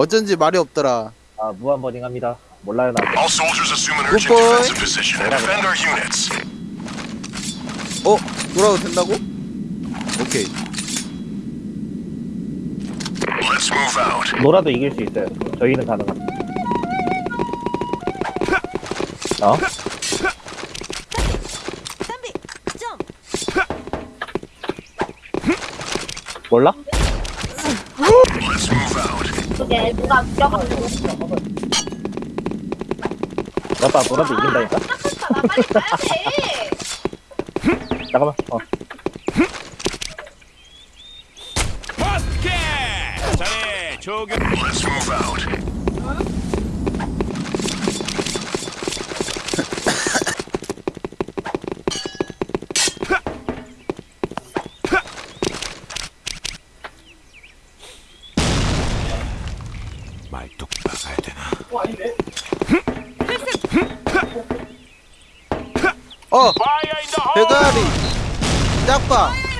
어쩐지 말이 없더라. 아 무한 버닝합니다. 몰라요 나. All soldiers assume an Good urgent boy. defensive position and defend our units. 어? 돌아도 된다고? 오케이. Let's move out. 놀아도 이길 수 있어요. 저희는 가능합니다. 어? 몰라? Let's move out. 그게 누가 놀아도 이긴다니까? 나 빨리 가야 돼. 잠깐만. 어. 말뚝 박아야 되나? 어! 대가리! 짝방!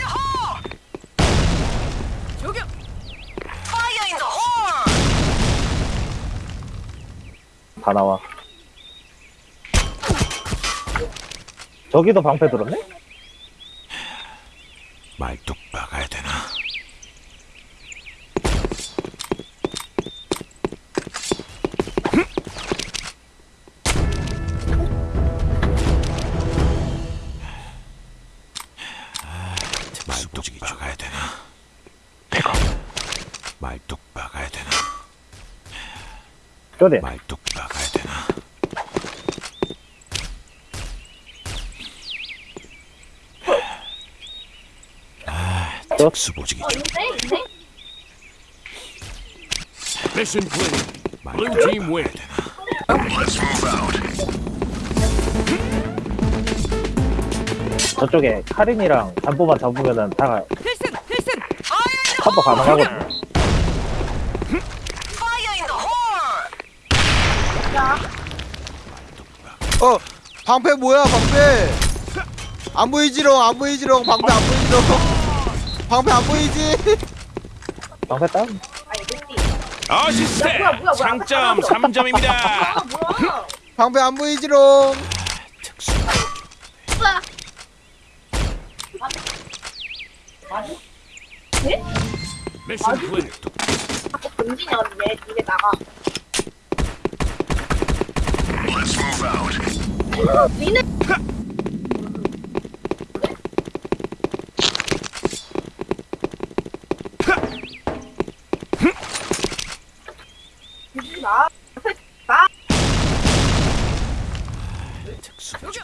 다 나와. 저기도 방패 들었네? 말뚝 박아야 되나? 쪼대. 말뚝 박아야 되나? 아, 특수 보직이 있네 있네. Mission clear. Blue team win. Let's move out. 저쪽에 카린이랑 잠보만 잡으면은 다 필승 필승 커버 가능하거든. Fire in the hole 어! 방패 뭐야 방패! 안 보이지롱 안 보이지롱 방패 안 보이지롱 방패 안 보이지? 방패 루피. 어시스트. 뭐야, 뭐야, 뭐야. 장점 3점입니다. 아 뭐야? 방패 안 보이지롱 특수 뭐야? 네? Mission clear. 자꾸 금진이 언니 이게 나가. Let's move out.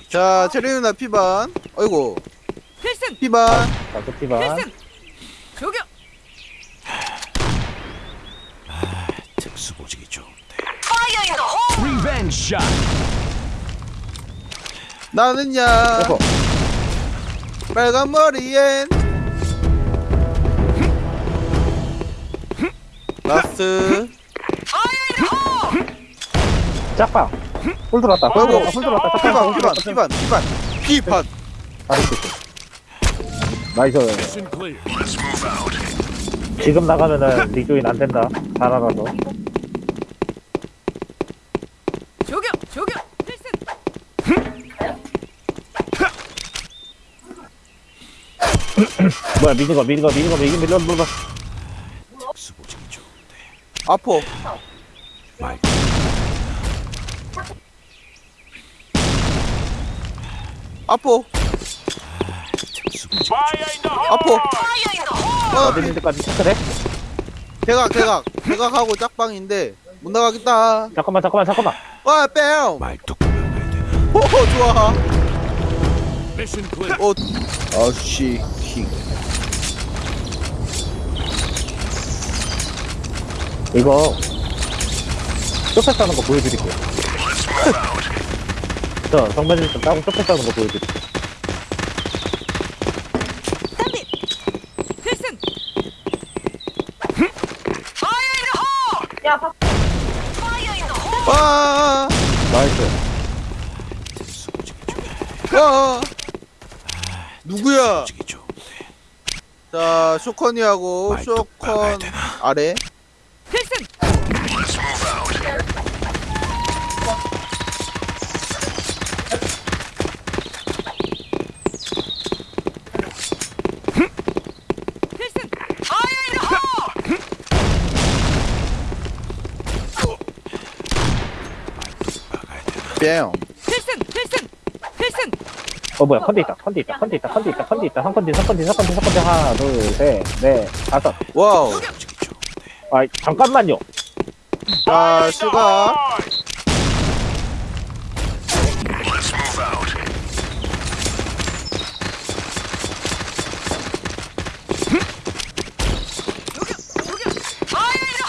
자 체리 누나 피반. 어이구. 필승! 피반. 나토티바. 필승 조교 특수보직이 좋은데. 파이어 인더 shot. 나는야 에코. 빨간 머리엔 라스 짝방. 홀 들어왔다. 홀 들어왔다. 홀 들어왔다. 짝방. 피반 피반 피반 피반 피반. 나이스. 지금 나가면은 리조인 안 된다. 잘 알아서. 조교 조교 필승 뭐야 미는 거 미는 거 미는 거 미는 밀려 밀려. 특수보직이 좋은데. 아포 말홀어 어디 데까지 체크해? 대각 대각 대각하고 짝방인데 못 나가겠다 잠깐만 잠깐만 잠깐만. 와 뺨! 말뚝? 오 좋아 오 아씨 이거 쇼패 싸는 거 보여드릴게요. 저 정면일 좀 따고 쇼패 싸는 거 보여드릴게요. 야 박. 와 나이스. 와 누구야? 자, 쇼컨이하고 쇼컨 아래. 필승. 뺨 필승! 필승! 필승! 어 뭐야 컨디 있다 컨디 있다 컨디 있다 컨디 있다 컨디 있다. 3컨디 3컨디 3컨디 3컨디 하나 둘셋넷 다섯. 와우. 아 잠깐만요. the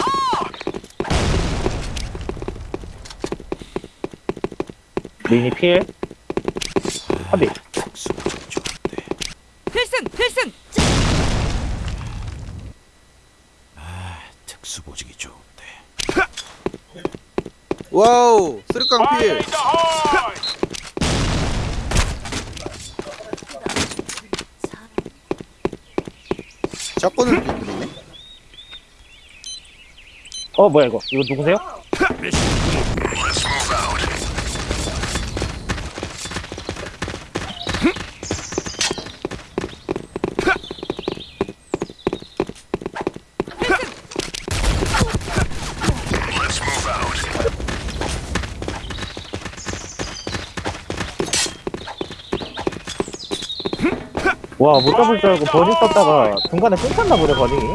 hole! 미니 필 좋은데. 필승 필승 특수 보직이 좋은데. 와우 쓰리깡 필 샷건을 어 뭐야 이거 이거 누구세요? 와 못 잡을 줄 알고 버닝 썼다가 중간에 끊겼나 보네 버닝이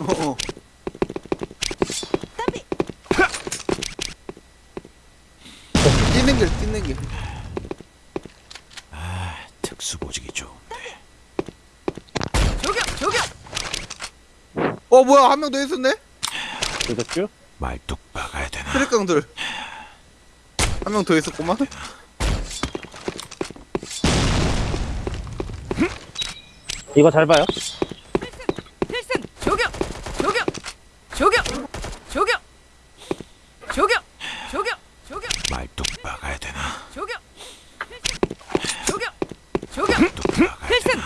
어어 뛰는 길 뛰는 길 특수 보직이 좋은데. 저격 저격 어 뭐야 한 명 더 있었네 그렇죠? 말뚝 박아야 되나? 쓰리깡들 한 명 더 있었구만 이거 잘 봐요. 필승 저격 저격 저격 저격 저격 저격 저격 말뚝 박아야 되나? 저격 필승 저격 저격 필승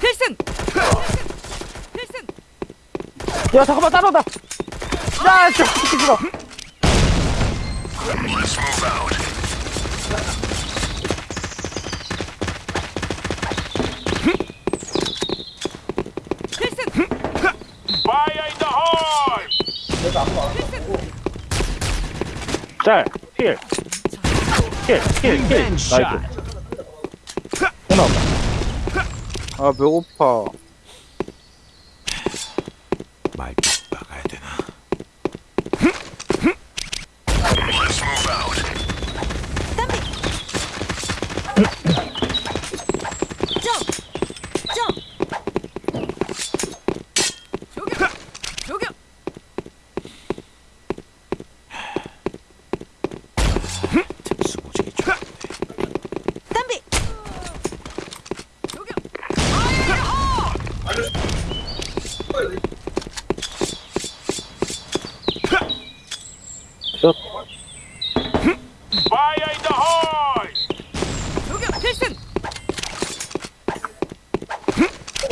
필승 필승 야 잠깐만 따라온다. 야저 새끼 싫어 Let's move out. 필승 짤필필필필 나이스 하나 없다 아배고파 말뚝 박아야 되나? Let's move out. 저격 저격 특수 보직이 좋은데. 담비 저격 Fire in the hole! 끝 저격 필승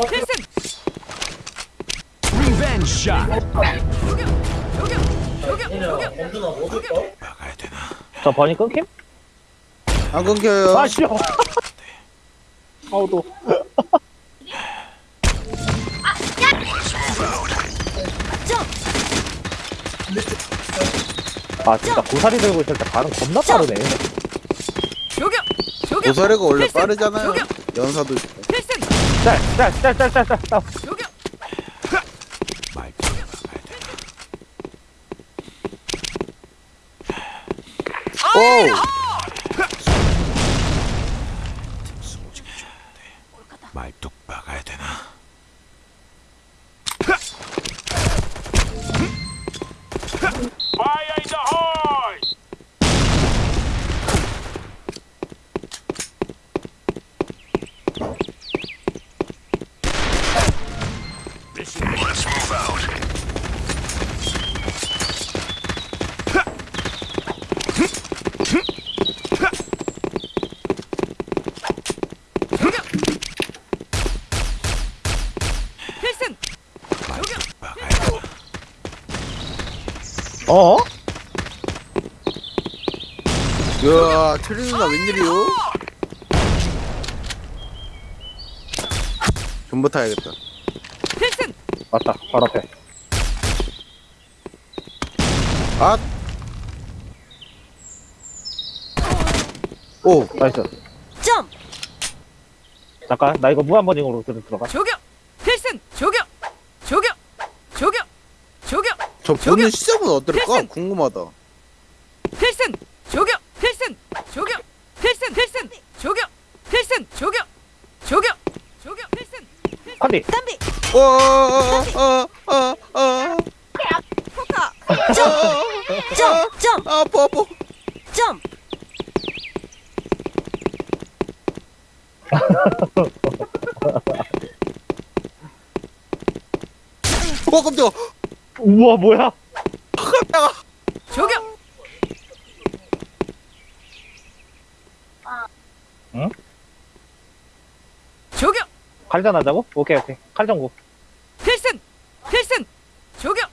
필승 Revenge shot. 저격 저격 박아야 되나? 저 버닝 끊김? 안 끊겨요. 아 싫어. move out. 아 진짜 고사리 들고 있을 때 발음 겁나 빠르네. 고사리가 원래! 빠르잖아요. 연사도 있고 필승! 짤짤 짤 짤 짤 짤 저격 말뚝 박아야 되나? Fire in the 오우 hole! 특수 보직이 좋은데. 말뚝 박아야 되나? Let's move out. 필승 말뚝 박아야 되나? 어? 이야 트리 누나 웬일이요? 존버 타야겠다 필승 맞다 바로 앞에 아 오 나이스. 점 잠깐, 나 이거 무한버닝으로 들어, 들어가. 조격 필승 조격 조격 조격 저 보는 시점은 어떨까? 필승! 궁금하다. 필승! 조격! 필승! 조격! 필승! 필승! 조격! 필승! 조격! 조격! 조격! 필승! 컨디. 담비! 어어어어어어. 포카! 점점점! 아파 아파. 점! 와 깜짝아 우와, 뭐야? 조격! 응? 조격! 칼전 하자고? 오케이, 오케이. 칼전구. 필승! 필승! 조격!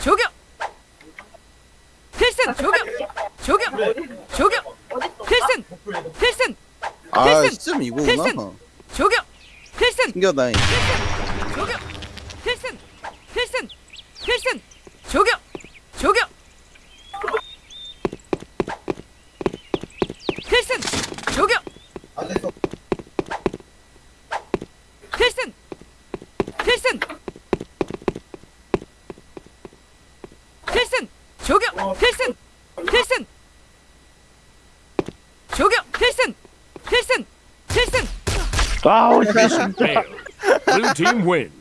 조격! 필승! 조격! 조격! 조격! 필승! 필승! 아 필승! 시점 이거구나. 필승! 조격! 필승! 신기하다 필승 필승 필승 조격 조격 필승 조격 필승 필승 필승 조격 필승 필승 조격 필승 필승 필승 아우, 씨. Mission failed. Blue team wins.